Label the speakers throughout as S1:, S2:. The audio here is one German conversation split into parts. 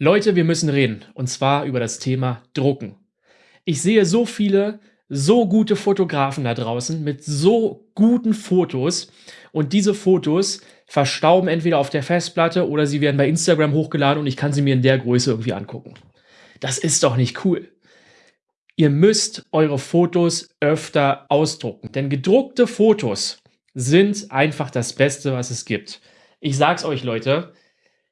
S1: Leute, wir müssen reden. Und zwar über das Thema Drucken. Ich sehe so viele, so gute Fotografen da draußen mit so guten Fotos. Und diese Fotos verstauben entweder auf der Festplatte oder sie werden bei Instagram hochgeladen und ich kann sie mir in der Größe irgendwie angucken. Das ist doch nicht cool. Ihr müsst eure Fotos öfter ausdrucken, denn gedruckte Fotos sind einfach das Beste, was es gibt. Ich sag's euch, Leute,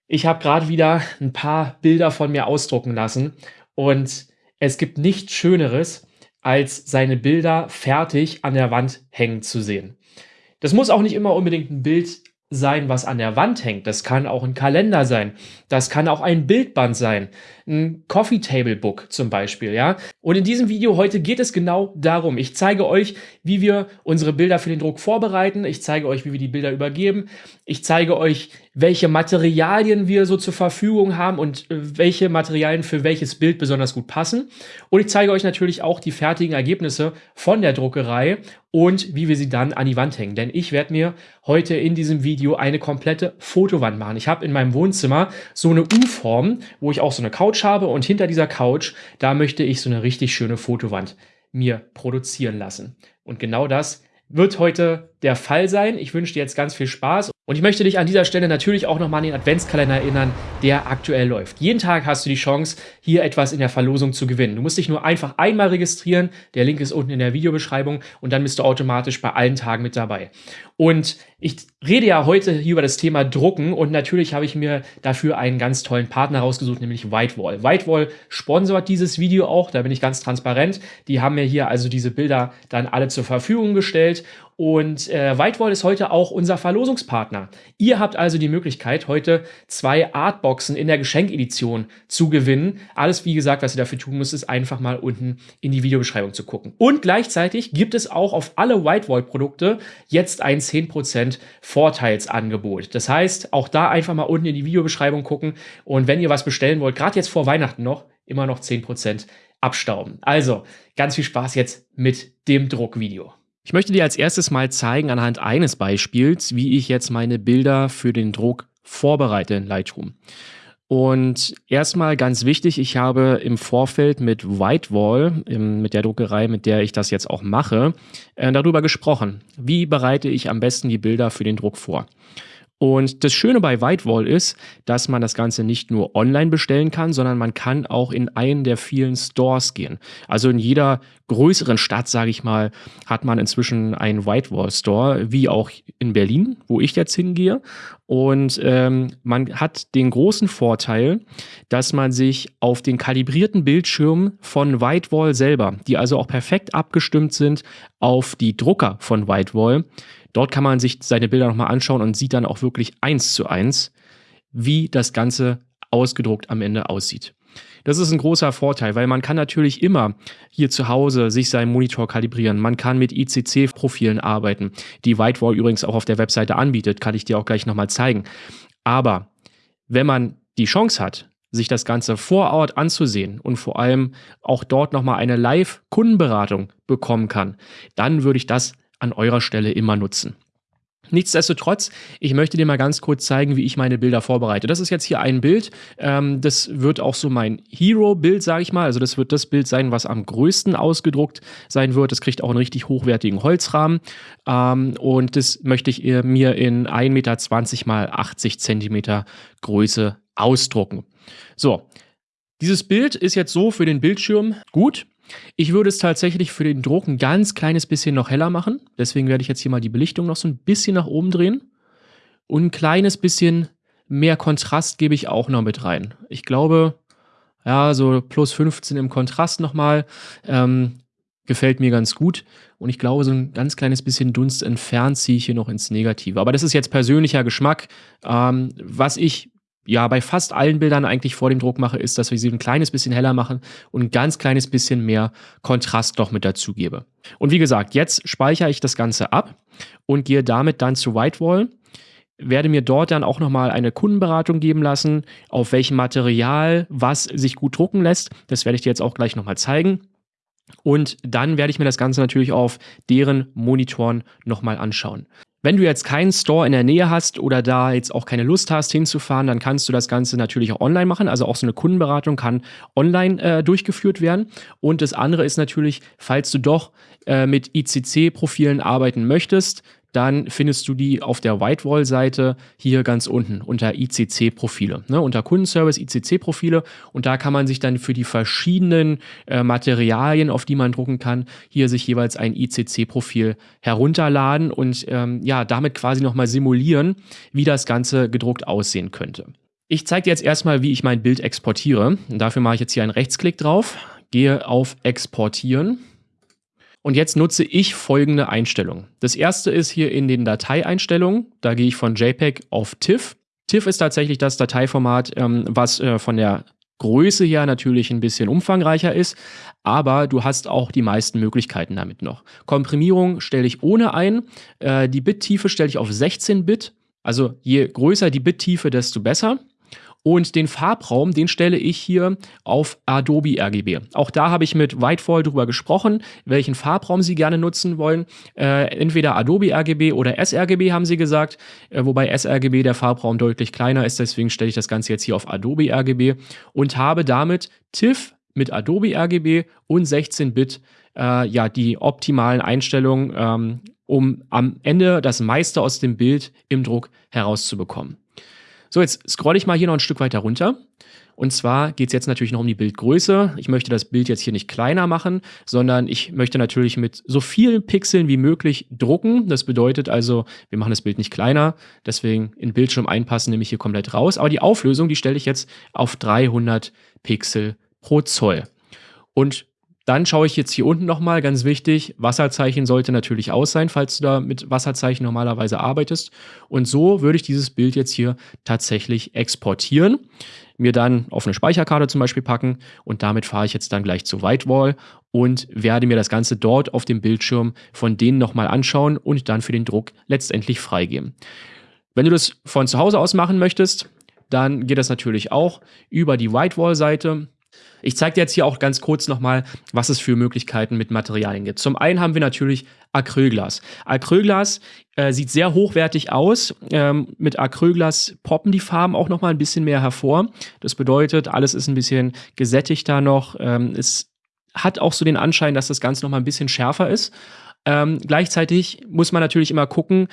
S1: ich habe gerade wieder ein paar Bilder von mir ausdrucken lassen und es gibt nichts Schöneres, als seine Bilder fertig an der Wand hängen zu sehen. Das muss auch nicht immer unbedingt ein Bild sein, was an der Wand hängt. Das kann auch ein Kalender sein. Das kann auch ein Bildband sein. Ein Coffee Table Book zum Beispiel, ja. Und in diesem Video heute geht es genau darum. Ich zeige euch, wie wir unsere Bilder für den Druck vorbereiten. Ich zeige euch, wie wir die Bilder übergeben. Ich zeige euch, welche Materialien wir so zur Verfügung haben und äh, welche Materialien für welches Bild besonders gut passen. Und ich zeige euch natürlich auch die fertigen Ergebnisse von der Druckerei und wie wir sie dann an die Wand hängen. Denn ich werde mir heute in diesem Video eine komplette Fotowand machen. Ich habe in meinem Wohnzimmer so eine U-Form, wo ich auch so eine Couch habe und hinter dieser Couch, da möchte ich so eine richtig schöne Fotowand mir produzieren lassen. Und genau das wird heute der Fall sein. Ich wünsche dir jetzt ganz viel Spaß und ich möchte dich an dieser Stelle natürlich auch nochmal an den Adventskalender erinnern, der aktuell läuft. Jeden Tag hast du die Chance, hier etwas in der Verlosung zu gewinnen. Du musst dich nur einfach einmal registrieren. Der Link ist unten in der Videobeschreibung und dann bist du automatisch bei allen Tagen mit dabei. Und ich rede ja heute hier über das Thema Drucken und natürlich habe ich mir dafür einen ganz tollen Partner rausgesucht, nämlich Whitewall. Whitewall sponsort dieses Video auch, da bin ich ganz transparent. Die haben mir hier also diese Bilder dann alle zur Verfügung gestellt und äh, Whitewall ist heute auch unser Verlosungspartner. Ihr habt also die Möglichkeit, heute zwei Artboxen in der Geschenkedition zu gewinnen. Alles, wie gesagt, was ihr dafür tun müsst, ist einfach mal unten in die Videobeschreibung zu gucken. Und gleichzeitig gibt es auch auf alle Whitewall-Produkte jetzt ein 10% Vorteilsangebot. Das heißt, auch da einfach mal unten in die Videobeschreibung gucken. Und wenn ihr was bestellen wollt, gerade jetzt vor Weihnachten noch, immer noch 10% abstauben. Also, ganz viel Spaß jetzt mit dem Druckvideo. Ich möchte dir als erstes mal zeigen anhand eines Beispiels, wie ich jetzt meine Bilder für den Druck vorbereite in Lightroom. Und erstmal ganz wichtig, ich habe im Vorfeld mit Whitewall, mit der Druckerei, mit der ich das jetzt auch mache, äh, darüber gesprochen. Wie bereite ich am besten die Bilder für den Druck vor? Und das Schöne bei Whitewall ist, dass man das Ganze nicht nur online bestellen kann, sondern man kann auch in einen der vielen Stores gehen. Also in jeder größeren Stadt, sage ich mal, hat man inzwischen einen Whitewall Store, wie auch in Berlin, wo ich jetzt hingehe. Und ähm, man hat den großen Vorteil, dass man sich auf den kalibrierten Bildschirm von Whitewall selber, die also auch perfekt abgestimmt sind auf die Drucker von Whitewall, Dort kann man sich seine Bilder nochmal anschauen und sieht dann auch wirklich eins zu eins, wie das Ganze ausgedruckt am Ende aussieht. Das ist ein großer Vorteil, weil man kann natürlich immer hier zu Hause sich seinen Monitor kalibrieren. Man kann mit ICC-Profilen arbeiten, die Whitewall übrigens auch auf der Webseite anbietet, kann ich dir auch gleich nochmal zeigen. Aber wenn man die Chance hat, sich das Ganze vor Ort anzusehen und vor allem auch dort nochmal eine Live-Kundenberatung bekommen kann, dann würde ich das an eurer Stelle immer nutzen. Nichtsdestotrotz, ich möchte dir mal ganz kurz zeigen, wie ich meine Bilder vorbereite. Das ist jetzt hier ein Bild. Ähm, das wird auch so mein Hero-Bild, sage ich mal. Also das wird das Bild sein, was am größten ausgedruckt sein wird. Das kriegt auch einen richtig hochwertigen Holzrahmen. Ähm, und das möchte ich mir in 1,20 Meter mal 80 Zentimeter Größe ausdrucken. So, dieses Bild ist jetzt so für den Bildschirm gut. Ich würde es tatsächlich für den Druck ein ganz kleines bisschen noch heller machen. Deswegen werde ich jetzt hier mal die Belichtung noch so ein bisschen nach oben drehen. Und ein kleines bisschen mehr Kontrast gebe ich auch noch mit rein. Ich glaube, ja, so plus 15 im Kontrast nochmal. Ähm, gefällt mir ganz gut. Und ich glaube, so ein ganz kleines bisschen Dunst entfernt ziehe ich hier noch ins Negative. Aber das ist jetzt persönlicher Geschmack. Ähm, was ich ja bei fast allen Bildern eigentlich vor dem Druck mache, ist, dass wir sie ein kleines bisschen heller machen und ein ganz kleines bisschen mehr Kontrast noch mit dazu gebe. Und wie gesagt, jetzt speichere ich das Ganze ab und gehe damit dann zu Whitewall werde mir dort dann auch nochmal eine Kundenberatung geben lassen, auf welchem Material was sich gut drucken lässt. Das werde ich dir jetzt auch gleich nochmal zeigen. Und dann werde ich mir das Ganze natürlich auf deren Monitoren nochmal anschauen. Wenn du jetzt keinen Store in der Nähe hast oder da jetzt auch keine Lust hast hinzufahren, dann kannst du das Ganze natürlich auch online machen. Also auch so eine Kundenberatung kann online äh, durchgeführt werden. Und das andere ist natürlich, falls du doch äh, mit ICC-Profilen arbeiten möchtest, dann findest du die auf der Whitewall-Seite hier ganz unten unter ICC-Profile, ne, unter Kundenservice ICC-Profile und da kann man sich dann für die verschiedenen äh, Materialien, auf die man drucken kann, hier sich jeweils ein ICC-Profil herunterladen und ähm, ja, damit quasi nochmal simulieren, wie das Ganze gedruckt aussehen könnte. Ich zeige dir jetzt erstmal, wie ich mein Bild exportiere. Und dafür mache ich jetzt hier einen Rechtsklick drauf, gehe auf Exportieren und jetzt nutze ich folgende Einstellungen. Das erste ist hier in den Dateieinstellungen. Da gehe ich von JPEG auf TIFF. TIFF ist tatsächlich das Dateiformat, ähm, was äh, von der Größe her natürlich ein bisschen umfangreicher ist, aber du hast auch die meisten Möglichkeiten damit noch. Komprimierung stelle ich ohne ein, äh, die Bittiefe stelle ich auf 16 Bit, also je größer die Bittiefe, desto besser. Und den Farbraum, den stelle ich hier auf Adobe RGB. Auch da habe ich mit Whitefall drüber gesprochen, welchen Farbraum Sie gerne nutzen wollen. Äh, entweder Adobe RGB oder sRGB haben Sie gesagt, äh, wobei sRGB der Farbraum deutlich kleiner ist. Deswegen stelle ich das Ganze jetzt hier auf Adobe RGB und habe damit TIFF mit Adobe RGB und 16-Bit äh, ja die optimalen Einstellungen, ähm, um am Ende das meiste aus dem Bild im Druck herauszubekommen. So, jetzt scrolle ich mal hier noch ein Stück weiter runter. Und zwar geht es jetzt natürlich noch um die Bildgröße. Ich möchte das Bild jetzt hier nicht kleiner machen, sondern ich möchte natürlich mit so vielen Pixeln wie möglich drucken. Das bedeutet also, wir machen das Bild nicht kleiner, deswegen in Bildschirm einpassen nehme ich hier komplett raus. Aber die Auflösung, die stelle ich jetzt auf 300 Pixel pro Zoll. Und dann schaue ich jetzt hier unten nochmal, ganz wichtig, Wasserzeichen sollte natürlich aus sein, falls du da mit Wasserzeichen normalerweise arbeitest. Und so würde ich dieses Bild jetzt hier tatsächlich exportieren, mir dann auf eine Speicherkarte zum Beispiel packen und damit fahre ich jetzt dann gleich zu Whitewall und werde mir das Ganze dort auf dem Bildschirm von denen nochmal anschauen und dann für den Druck letztendlich freigeben. Wenn du das von zu Hause aus machen möchtest, dann geht das natürlich auch über die Whitewall-Seite. Ich zeige dir jetzt hier auch ganz kurz nochmal, was es für Möglichkeiten mit Materialien gibt. Zum einen haben wir natürlich Acrylglas. Acrylglas äh, sieht sehr hochwertig aus. Ähm, mit Acrylglas poppen die Farben auch nochmal ein bisschen mehr hervor. Das bedeutet, alles ist ein bisschen gesättigter noch. Ähm, es hat auch so den Anschein, dass das Ganze nochmal ein bisschen schärfer ist. Ähm, gleichzeitig muss man natürlich immer gucken,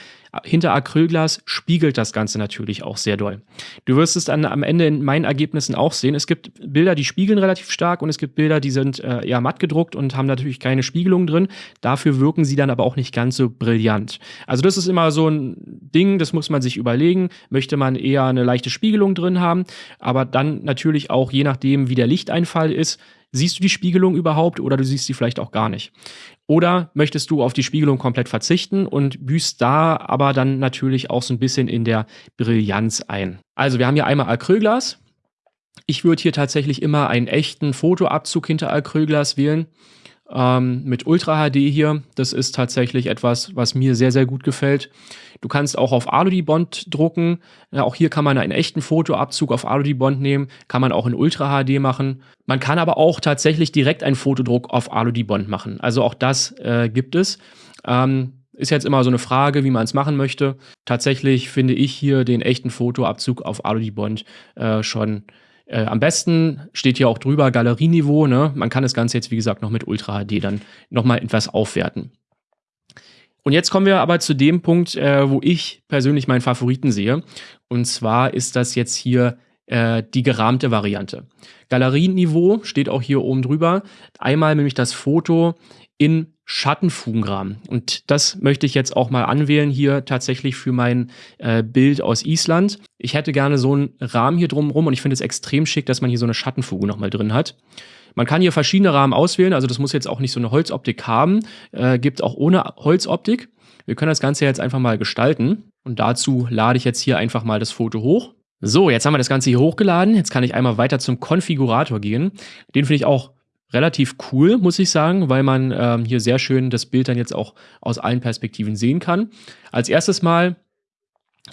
S1: hinter Acrylglas spiegelt das Ganze natürlich auch sehr doll. Du wirst es dann am Ende in meinen Ergebnissen auch sehen. Es gibt Bilder, die spiegeln relativ stark und es gibt Bilder, die sind äh, eher matt gedruckt und haben natürlich keine Spiegelung drin. Dafür wirken sie dann aber auch nicht ganz so brillant. Also das ist immer so ein Ding, das muss man sich überlegen. Möchte man eher eine leichte Spiegelung drin haben, aber dann natürlich auch je nachdem, wie der Lichteinfall ist, Siehst du die Spiegelung überhaupt oder du siehst sie vielleicht auch gar nicht? Oder möchtest du auf die Spiegelung komplett verzichten und büßt da aber dann natürlich auch so ein bisschen in der Brillanz ein? Also wir haben hier einmal Acrylglas. Ich würde hier tatsächlich immer einen echten Fotoabzug hinter Acrylglas wählen ähm, mit Ultra HD hier. Das ist tatsächlich etwas, was mir sehr, sehr gut gefällt. Du kannst auch auf Alu-Bond drucken. Ja, auch hier kann man einen echten Fotoabzug auf Alu-Bond nehmen. Kann man auch in Ultra HD machen. Man kann aber auch tatsächlich direkt einen Fotodruck auf Alu-Bond machen. Also auch das äh, gibt es. Ähm, ist jetzt immer so eine Frage, wie man es machen möchte. Tatsächlich finde ich hier den echten Fotoabzug auf Alu-Bond äh, schon äh, am besten steht hier auch drüber Galerieniveau. Ne? Man kann das Ganze jetzt, wie gesagt, noch mit Ultra HD dann nochmal etwas aufwerten. Und jetzt kommen wir aber zu dem Punkt, äh, wo ich persönlich meinen Favoriten sehe. Und zwar ist das jetzt hier äh, die gerahmte Variante. Galerieniveau steht auch hier oben drüber. Einmal nämlich das Foto in Schattenfugenrahmen. Und das möchte ich jetzt auch mal anwählen hier tatsächlich für mein äh, Bild aus Island. Ich hätte gerne so einen Rahmen hier drumherum und ich finde es extrem schick, dass man hier so eine Schattenfuge nochmal drin hat. Man kann hier verschiedene Rahmen auswählen, also das muss jetzt auch nicht so eine Holzoptik haben, äh, gibt auch ohne Holzoptik. Wir können das Ganze jetzt einfach mal gestalten und dazu lade ich jetzt hier einfach mal das Foto hoch. So, jetzt haben wir das Ganze hier hochgeladen. Jetzt kann ich einmal weiter zum Konfigurator gehen. Den finde ich auch relativ cool, muss ich sagen, weil man ähm, hier sehr schön das Bild dann jetzt auch aus allen Perspektiven sehen kann. Als erstes mal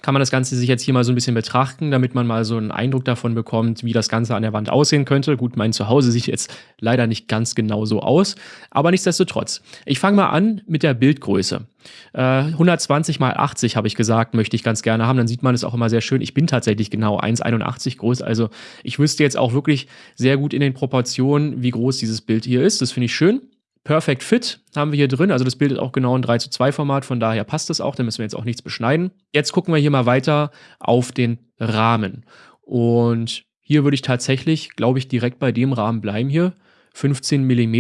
S1: kann man das Ganze sich jetzt hier mal so ein bisschen betrachten, damit man mal so einen Eindruck davon bekommt, wie das Ganze an der Wand aussehen könnte. Gut, mein Zuhause sieht jetzt leider nicht ganz genau so aus, aber nichtsdestotrotz. Ich fange mal an mit der Bildgröße. Äh, 120 mal 80 habe ich gesagt, möchte ich ganz gerne haben. Dann sieht man es auch immer sehr schön. Ich bin tatsächlich genau 1,81 groß, also ich wüsste jetzt auch wirklich sehr gut in den Proportionen, wie groß dieses Bild hier ist. Das finde ich schön. Perfect Fit haben wir hier drin. Also das bildet auch genau ein 3 zu 2 Format, von daher passt das auch. Da müssen wir jetzt auch nichts beschneiden. Jetzt gucken wir hier mal weiter auf den Rahmen. Und hier würde ich tatsächlich, glaube ich, direkt bei dem Rahmen bleiben hier. 15 mm.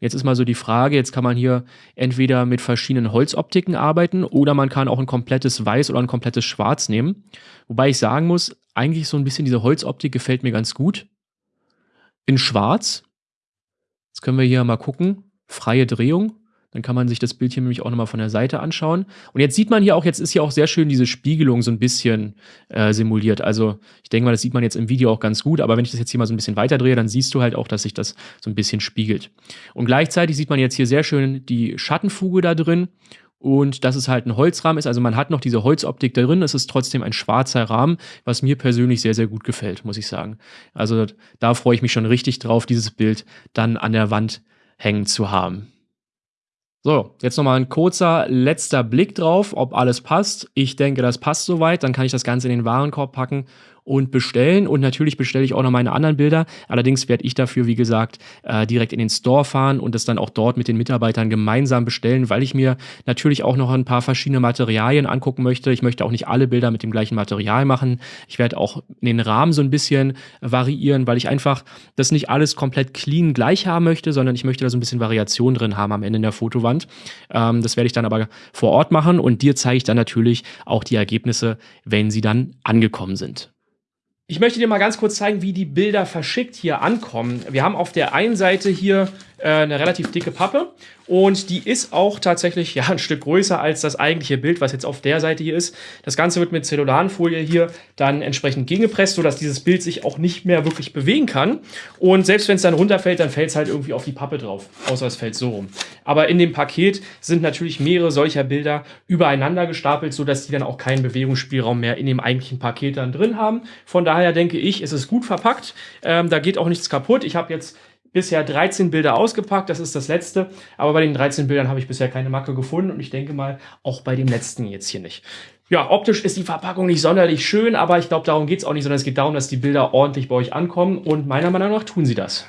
S1: Jetzt ist mal so die Frage, jetzt kann man hier entweder mit verschiedenen Holzoptiken arbeiten oder man kann auch ein komplettes Weiß oder ein komplettes Schwarz nehmen. Wobei ich sagen muss, eigentlich so ein bisschen diese Holzoptik gefällt mir ganz gut. In Schwarz Jetzt können wir hier mal gucken. Freie Drehung. Dann kann man sich das Bild hier nämlich auch nochmal von der Seite anschauen. Und jetzt sieht man hier auch, jetzt ist hier auch sehr schön diese Spiegelung so ein bisschen äh, simuliert. Also ich denke mal, das sieht man jetzt im Video auch ganz gut, aber wenn ich das jetzt hier mal so ein bisschen weiter drehe, dann siehst du halt auch, dass sich das so ein bisschen spiegelt. Und gleichzeitig sieht man jetzt hier sehr schön die Schattenfuge da drin und dass es halt ein Holzrahmen ist. Also man hat noch diese Holzoptik drin, es ist trotzdem ein schwarzer Rahmen, was mir persönlich sehr, sehr gut gefällt, muss ich sagen. Also da freue ich mich schon richtig drauf, dieses Bild dann an der Wand hängen zu haben. So, jetzt nochmal ein kurzer letzter Blick drauf, ob alles passt. Ich denke, das passt soweit. Dann kann ich das Ganze in den Warenkorb packen und bestellen. Und natürlich bestelle ich auch noch meine anderen Bilder. Allerdings werde ich dafür, wie gesagt, äh, direkt in den Store fahren und das dann auch dort mit den Mitarbeitern gemeinsam bestellen, weil ich mir natürlich auch noch ein paar verschiedene Materialien angucken möchte. Ich möchte auch nicht alle Bilder mit dem gleichen Material machen. Ich werde auch den Rahmen so ein bisschen variieren, weil ich einfach das nicht alles komplett clean gleich haben möchte, sondern ich möchte da so ein bisschen Variation drin haben am Ende in der Fotowand. Ähm, das werde ich dann aber vor Ort machen und dir zeige ich dann natürlich auch die Ergebnisse, wenn sie dann angekommen sind. Ich möchte dir mal ganz kurz zeigen, wie die Bilder verschickt hier ankommen. Wir haben auf der einen Seite hier äh, eine relativ dicke Pappe und die ist auch tatsächlich ja ein Stück größer als das eigentliche Bild, was jetzt auf der Seite hier ist. Das Ganze wird mit Zellulanfolie hier dann entsprechend gegengepresst, sodass dieses Bild sich auch nicht mehr wirklich bewegen kann. Und selbst wenn es dann runterfällt, dann fällt es halt irgendwie auf die Pappe drauf, außer es fällt so rum. Aber in dem Paket sind natürlich mehrere solcher Bilder übereinander gestapelt, sodass die dann auch keinen Bewegungsspielraum mehr in dem eigentlichen Paket dann drin haben. Von daher denke ich, es ist gut verpackt. Ähm, da geht auch nichts kaputt. Ich habe jetzt bisher 13 Bilder ausgepackt, das ist das letzte, aber bei den 13 Bildern habe ich bisher keine Macke gefunden und ich denke mal auch bei dem letzten jetzt hier nicht. Ja, optisch ist die Verpackung nicht sonderlich schön, aber ich glaube, darum geht es auch nicht, sondern es geht darum, dass die Bilder ordentlich bei euch ankommen und meiner Meinung nach tun sie das.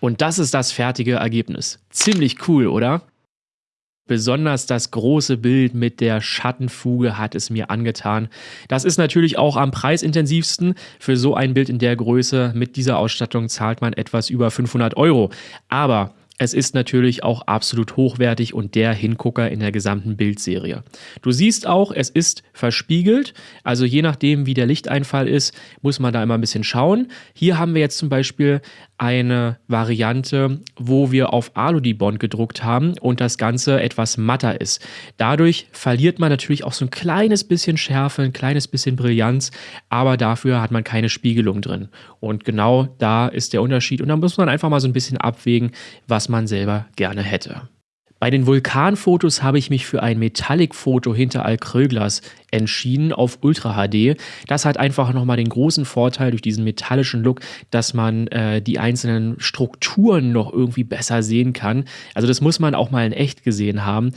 S1: Und das ist das fertige Ergebnis. Ziemlich cool, oder? Besonders das große Bild mit der Schattenfuge hat es mir angetan. Das ist natürlich auch am preisintensivsten. Für so ein Bild in der Größe mit dieser Ausstattung zahlt man etwas über 500 Euro. Aber es ist natürlich auch absolut hochwertig und der Hingucker in der gesamten Bildserie. Du siehst auch, es ist verspiegelt, also je nachdem, wie der Lichteinfall ist, muss man da immer ein bisschen schauen. Hier haben wir jetzt zum Beispiel eine Variante, wo wir auf Alu-Dibond gedruckt haben und das Ganze etwas matter ist. Dadurch verliert man natürlich auch so ein kleines bisschen Schärfe, ein kleines bisschen Brillanz, aber dafür hat man keine Spiegelung drin. Und genau da ist der Unterschied und da muss man einfach mal so ein bisschen abwägen, was man selber gerne hätte. Bei den Vulkanfotos habe ich mich für ein Metallic-Foto hinter Acrylglas entschieden auf Ultra HD. Das hat einfach nochmal den großen Vorteil durch diesen metallischen Look, dass man äh, die einzelnen Strukturen noch irgendwie besser sehen kann. Also das muss man auch mal in echt gesehen haben.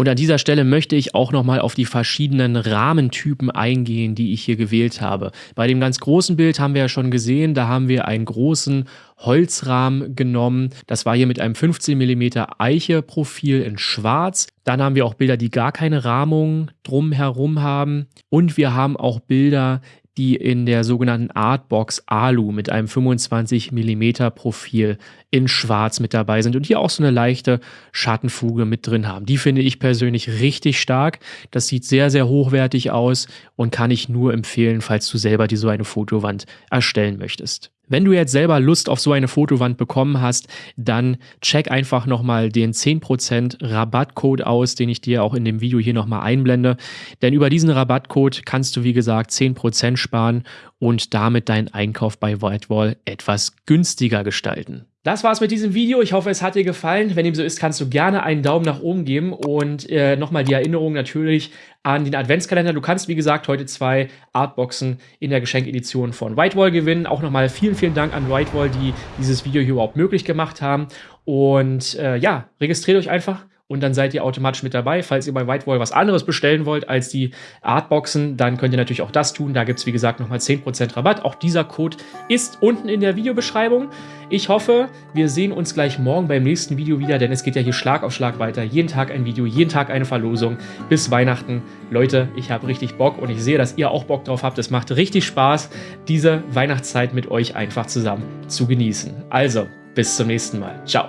S1: Und an dieser Stelle möchte ich auch nochmal auf die verschiedenen Rahmentypen eingehen, die ich hier gewählt habe. Bei dem ganz großen Bild haben wir ja schon gesehen, da haben wir einen großen Holzrahmen genommen. Das war hier mit einem 15 mm Eiche-Profil in schwarz. Dann haben wir auch Bilder, die gar keine Rahmung drumherum haben. Und wir haben auch Bilder, die in der sogenannten Artbox Alu mit einem 25 mm Profil in schwarz mit dabei sind und hier auch so eine leichte Schattenfuge mit drin haben. Die finde ich persönlich richtig stark. Das sieht sehr, sehr hochwertig aus und kann ich nur empfehlen, falls du selber dir so eine Fotowand erstellen möchtest. Wenn du jetzt selber Lust auf so eine Fotowand bekommen hast, dann check einfach nochmal den 10% Rabattcode aus, den ich dir auch in dem Video hier nochmal einblende. Denn über diesen Rabattcode kannst du, wie gesagt, 10% sparen und damit deinen Einkauf bei Whitewall etwas günstiger gestalten. Das war's mit diesem Video. Ich hoffe, es hat dir gefallen. Wenn dem so ist, kannst du gerne einen Daumen nach oben geben und äh, nochmal die Erinnerung natürlich an den Adventskalender. Du kannst, wie gesagt, heute zwei Artboxen in der Geschenkedition von Whitewall gewinnen. Auch nochmal vielen, vielen Dank an Whitewall, die dieses Video hier überhaupt möglich gemacht haben. Und äh, ja, registriert euch einfach und dann seid ihr automatisch mit dabei. Falls ihr bei Whitewall was anderes bestellen wollt als die Artboxen, dann könnt ihr natürlich auch das tun. Da gibt es, wie gesagt, nochmal 10% Rabatt. Auch dieser Code ist unten in der Videobeschreibung. Ich hoffe, wir sehen uns gleich morgen beim nächsten Video wieder, denn es geht ja hier Schlag auf Schlag weiter. Jeden Tag ein Video, jeden Tag eine Verlosung bis Weihnachten. Leute, ich habe richtig Bock und ich sehe, dass ihr auch Bock drauf habt. Es macht richtig Spaß, diese Weihnachtszeit mit euch einfach zusammen zu genießen. Also, bis zum nächsten Mal. Ciao.